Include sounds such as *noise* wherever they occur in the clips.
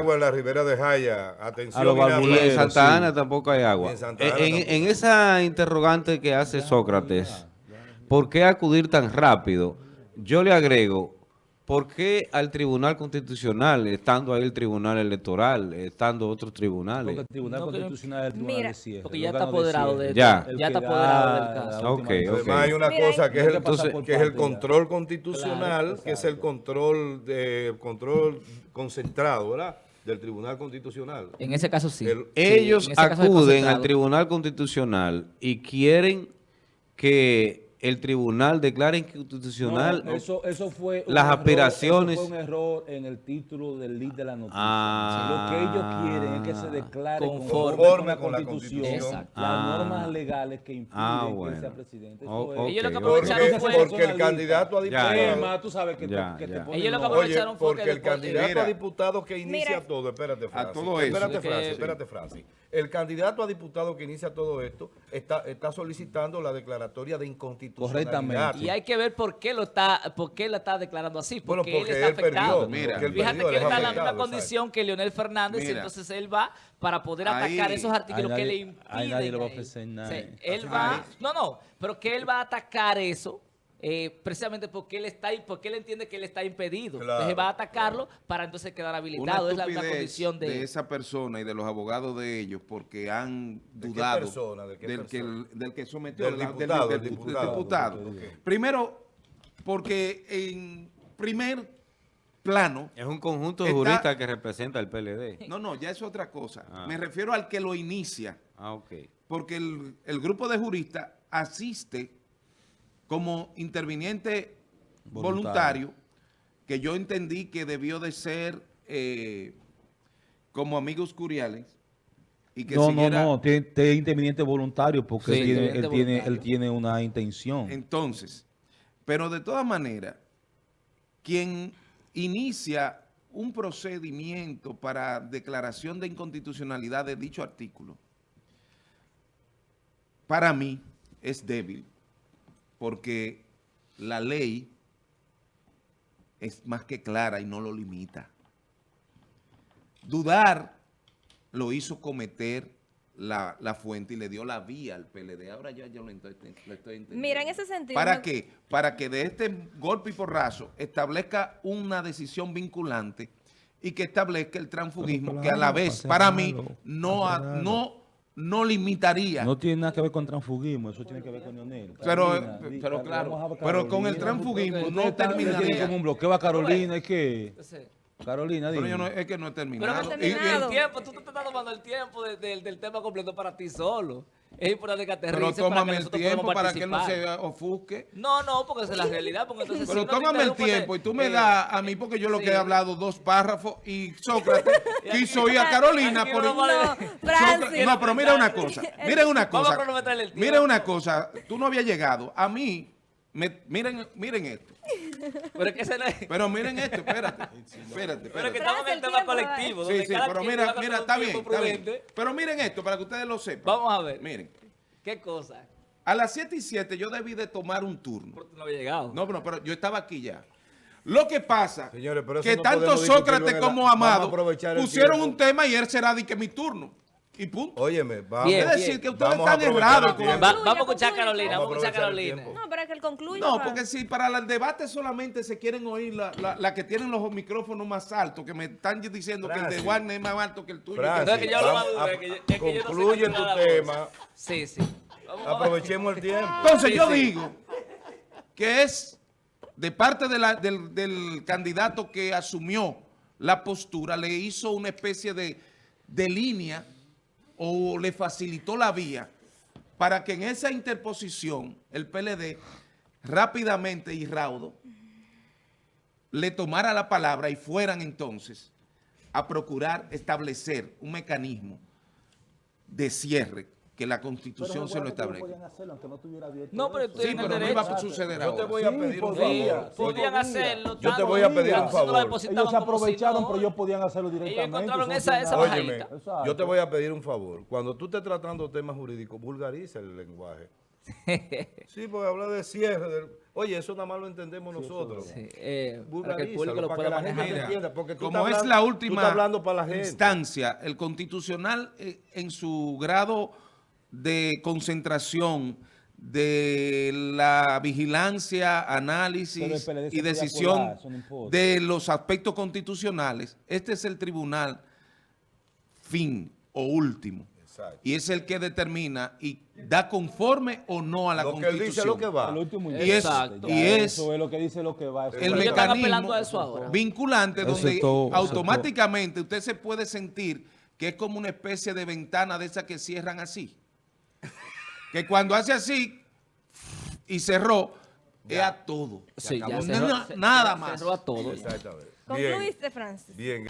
agua en la ribera de Jaya. Atención. A los barbuleros. En Santa sí. Ana tampoco hay agua. En Santa Ana en- tampoco. en esa interrogante que hace Sócrates, ¿por qué acudir tan rápido? Yo le agrego, ¿por qué al Tribunal Constitucional, estando ahí el Tribunal Electoral, estando otros Porque tribunales? el Tribunal No, Constitucional es el Tribunal Mira, de cierre. Porque ya está de apoderado cierre. de Ya. Ya está apoderado del caso. la última Ok, decisión. ok. Además hay una Mira, cosa que es, el, que Entonces- es el control constitucional, Claro, que es el control de control concentrado, ¿verdad? Del Tribunal Constitucional. En ese caso sí. El- Sí, Ellos acuden al. Tribunal Constitucional y quieren que el tribunal declare inconstitucional. No, eso, eso fue las error, aspiraciones- Eso fue un error en el título del lead de la noticia. Ah. Lo que ellos quieren es que se declare Conforme conforme, con con la la Constitución, las Ah. normas legales que impiden Ah, que bueno. él sea presidente. Oh, es- Ellos lo que aprovecharon Porque, fue- porque el candidato a diputado... tú sabes que Ya, te, que ya. te Ellos lo que los- Oye, aprovecharon fue porque que el candidato Mira. a diputado que inicia Mira. todo, espérate, Francis. todo eso. Espérate, que- Francis, espérate, Francis. El candidato a diputado que inicia todo esto está, está solicitando la declaratoria de inconstitucionalidad. Correctamente. Y hay que ver por qué lo está, por qué lo está declarando así, Bueno, porque, porque él está él perdió, afectado. Mira. porque él Fíjate perdió, que él él es está en la misma condición que Leonel Fernández, Mira. y entonces él va para poder Ahí- atacar esos artículos que le impiden. ahí nadie le va a él. ofrecer nada. Sí, él Ahí- va, no, no, pero que él va a atacar eso. Eh, precisamente porque él está porque él entiende que él está impedido. Claro, entonces va a atacarlo para entonces quedar Una habilitado. Es la misma condición de, de esa persona y de los abogados de ellos porque han ¿De qué dudado persona? ¿De qué del, que, persona? del que sometió Del la- diputado, del, del dipu- del diputado. Primero, porque en primer plano, Es un conjunto de Está- juristas que representa el PLD. no, no, ya es otra cosa. Ah. Me refiero al que lo inicia, Ah, ok. porque el, el grupo de juristas asiste como interviniente Voluntario. voluntario, que yo entendí que debió de ser eh, como amigos curiales y que No, siguiera- no, no, tiene, tiene interviniente voluntario porque Sí, él, tiene, él, tiene, él voluntario. tiene una intención. Entonces, pero de todas maneras, quien inicia un procedimiento para declaración de inconstitucionalidad de dicho artículo, para mí es débil, porque la ley es más que clara y no lo limita. Dudar lo hizo cometer la, la fuente y le dio la vía al PLD. Ahora ya yo lo estoy, entendiendo. Mira, en ese sentido... ¿Para me- qué? Para que de este golpe y porrazo establezca una decisión vinculante y que establezca el transfugismo que a la vez, para mí, no, no, no limitaría. No tiene nada que ver con transfugismo, eso tiene que ver con Leonel. Pero, Carolina, pero claro, pero con el transfugismo no terminaría. como un bloqueo a Carolina, es que... Carolina, Pero dime. yo no, es que no he Pero terminado. no ha Y- y- terminado. el tiempo, tú te estás tomando el tiempo de- de- del tema completo para ti solo. Es importante que aterrice pero tómame el tiempo para que él no se ofusque. No, no, porque esa es la realidad. Porque entonces, si Pero te tómame el tiempo y tú me eh, das a mí, porque yo lo sí. que he hablado dos párrafos y Sócrates *laughs* quiso ir a Carolina por... No, Sócrates- Francis. no, pero mira una cosa, *laughs* miren una Vamos a cosa, cronometrarle el tiempo. miren una cosa, tú no habías llegado, a mí, me- miren, miren esto, *laughs* Pero es que es. pero miren esto, espérate, *laughs* espérate, Pero que espérate. estamos en el tema colectivo. Sí, sí, pero mira, mira, está bien, está bien. Pero miren esto para que ustedes lo sepan. Vamos a ver. Miren, ¿Qué cosa? a las 7 y 7 yo debí de tomar un turno. Porque no había llegado. No, pero, pero yo estaba aquí ya. Lo que pasa Señores, pero que no tanto Sócrates como Amado pusieron tiempo. un tema y él será de que mi turno. Y punto. Óyeme, vamos. Bien, es decir, que ustedes Vamos están errados con. Va- vamos a escuchar a. Carolina. Vamos a escuchar a Carolina. No, para que él concluya. No, porque si para el debate solamente se quieren oír la, la- la que tienen los micrófonos más altos, que me están diciendo que el de. Wagner es más alto que el tuyo. Francis, No, es que yo es que no sé tu tema, Sí, sí. Vamos aprovechemos el tiempo. Entonces Sí, yo sí. digo que es de parte de la- del, del candidato que asumió la postura, le hizo una especie de, de línea o le facilitó la vía para que en esa interposición el PLD rápidamente y raudo le tomara la palabra y fueran entonces a procurar establecer un mecanismo de cierre que la Constitución se lo establece. No, pero Sí, pero no iba a suceder Yo te voy a pedir un favor. podían hacerlo. Yo te voy a pedir un favor. Ellos se aprovecharon, pero ellos podían hacerlo Ellos directamente. encontraron esa, esa. Óyeme, yo te voy a pedir un favor. Cuando tú estés tratando temas jurídicos, vulgariza el lenguaje. *laughs* Sí, porque habla de cierre. del- Oye, eso nada más lo entendemos nosotros. Sí, eh, para que el público lo para pueda que la gente manejar. Mira, entienda, porque tú como estás es hablando- la tú última estás hablando para la gente. instancia, el constitucional eh, en su grado de concentración de la vigilancia, análisis y decisión de los aspectos constitucionales, este es el tribunal fin o último. Exacto. Y es el que determina y da conforme o no a la Lo que él constitución. dice lo que va. El último Y es- y es- Eso es lo que dice lo que va. eso el es lo Ellos que están va. mecanismo apelando a eso ahora. vinculante Eso donde todo, automáticamente usted se puede sentir que es como una especie de ventana de esas que cierran así. Que cuando hace así y cerró, es a todo. Sí, ya cerró- Na- se- nada más. cerró a todo. ya. Exactamente. Concluiste, Francis. bien.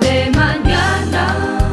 de mañana.